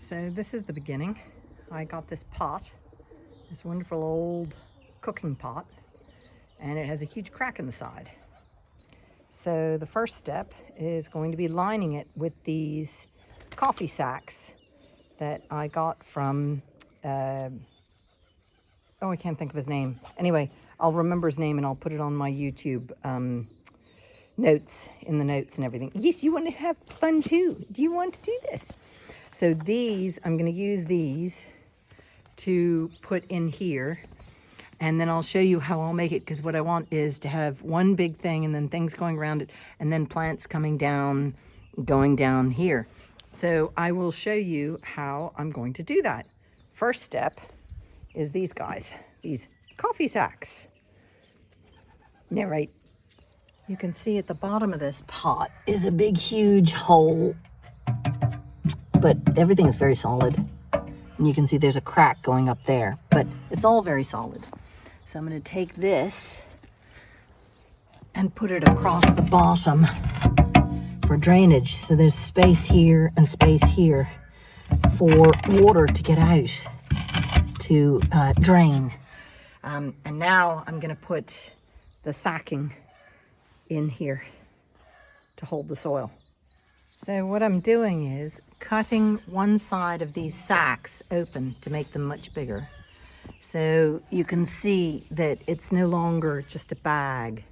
So this is the beginning. I got this pot, this wonderful old cooking pot, and it has a huge crack in the side. So the first step is going to be lining it with these coffee sacks that I got from, uh, oh, I can't think of his name. Anyway, I'll remember his name and I'll put it on my YouTube um, notes, in the notes and everything. Yes, you want to have fun too. Do you want to do this? So these, I'm going to use these to put in here and then I'll show you how I'll make it because what I want is to have one big thing and then things going around it and then plants coming down, going down here. So I will show you how I'm going to do that. First step is these guys, these coffee sacks. Narrate. You can see at the bottom of this pot is a big, huge hole, but everything is very solid. And you can see there's a crack going up there, but it's all very solid. So I'm going to take this and put it across the bottom for drainage. So there's space here and space here for water to get out to uh, drain. Um, and now I'm going to put the sacking in here to hold the soil. So what I'm doing is cutting one side of these sacks open to make them much bigger. So you can see that it's no longer just a bag.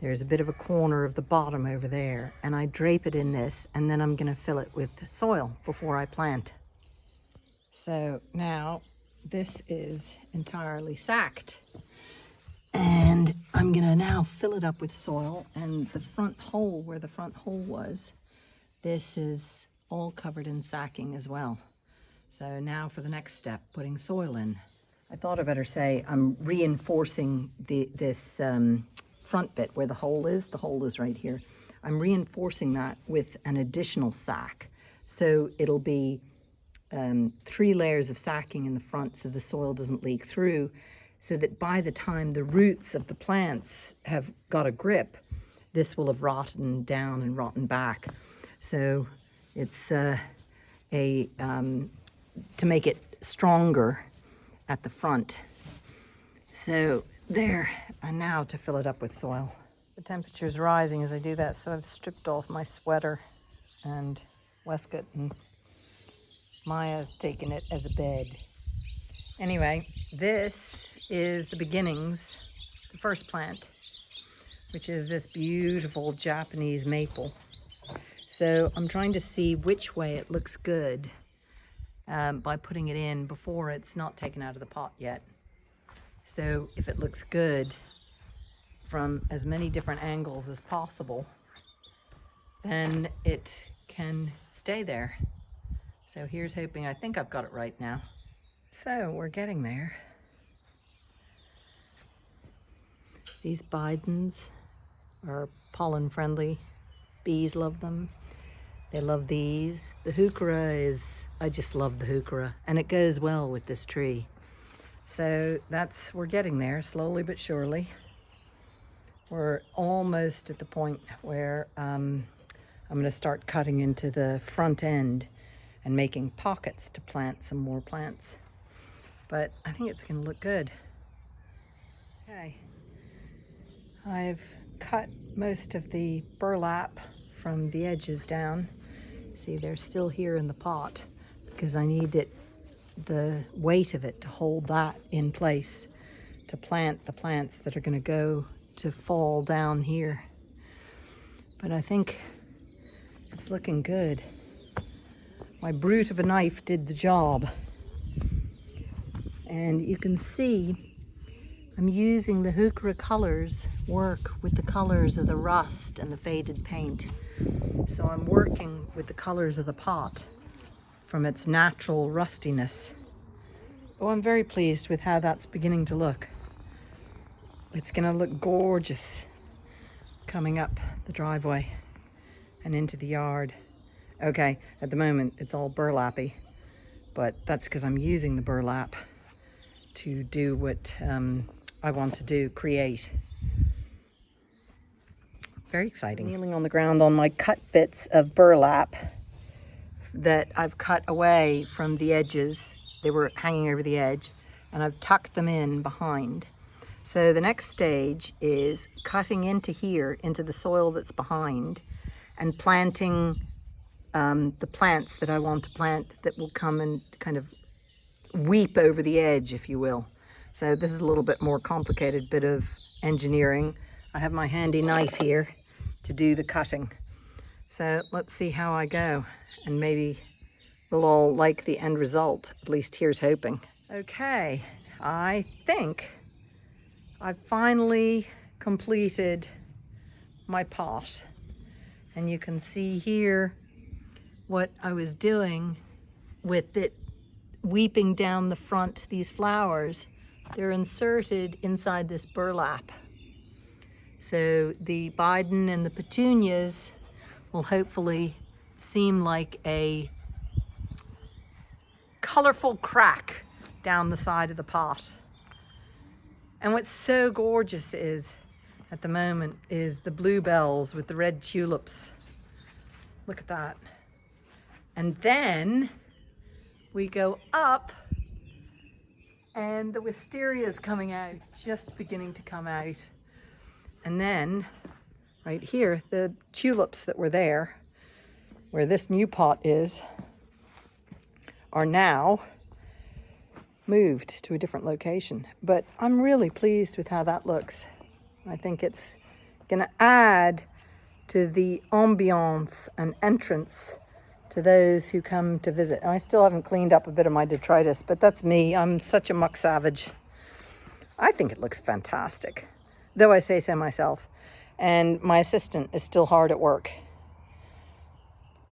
There's a bit of a corner of the bottom over there and I drape it in this and then I'm gonna fill it with soil before I plant. So now this is entirely sacked and I'm gonna now fill it up with soil and the front hole where the front hole was, this is all covered in sacking as well. So now for the next step, putting soil in. I thought I better say I'm reinforcing the, this um, front bit where the hole is. The hole is right here. I'm reinforcing that with an additional sack. So it'll be um, three layers of sacking in the front so the soil doesn't leak through so that by the time the roots of the plants have got a grip, this will have rotten down and rotten back. So it's uh, a um, to make it stronger at the front. So there, and now to fill it up with soil. The temperature is rising as I do that, so I've stripped off my sweater and waistcoat and Maya's taken it as a bed. Anyway, this is the beginnings, the first plant, which is this beautiful Japanese maple. So I'm trying to see which way it looks good um, by putting it in before it's not taken out of the pot yet. So if it looks good from as many different angles as possible, then it can stay there. So here's hoping, I think I've got it right now. So we're getting there. These Bidens are pollen friendly. Bees love them. They love these. The heuchera is, I just love the heuchera and it goes well with this tree. So that's, we're getting there slowly but surely. We're almost at the point where um, I'm gonna start cutting into the front end and making pockets to plant some more plants. But I think it's gonna look good. Okay, I've cut most of the burlap from the edges down. See, they're still here in the pot because I need it, the weight of it to hold that in place to plant the plants that are gonna go to fall down here. But I think it's looking good. My brute of a knife did the job. And you can see I'm using the Heuchera colors work with the colors of the rust and the faded paint. So I'm working with the colors of the pot from its natural rustiness. Oh, I'm very pleased with how that's beginning to look. It's gonna look gorgeous coming up the driveway and into the yard. Okay, at the moment it's all burlappy, but that's because I'm using the burlap to do what um, I want to do, create. Very exciting. Kneeling on the ground on my cut bits of burlap that I've cut away from the edges. They were hanging over the edge and I've tucked them in behind. So the next stage is cutting into here, into the soil that's behind and planting um, the plants that I want to plant that will come and kind of weep over the edge, if you will. So this is a little bit more complicated bit of engineering. I have my handy knife here to do the cutting. So let's see how I go and maybe we'll all like the end result. At least here's hoping. Okay, I think I've finally completed my pot. And you can see here what I was doing with it weeping down the front, these flowers. They're inserted inside this burlap. So the Biden and the petunias will hopefully seem like a colorful crack down the side of the pot. And what's so gorgeous is, at the moment, is the bluebells with the red tulips. Look at that. And then we go up and the wisteria is coming out, it's just beginning to come out. And then right here, the tulips that were there, where this new pot is, are now moved to a different location. But I'm really pleased with how that looks. I think it's gonna add to the ambiance and entrance to those who come to visit. I still haven't cleaned up a bit of my detritus, but that's me. I'm such a muck savage. I think it looks fantastic, though I say so myself. And my assistant is still hard at work.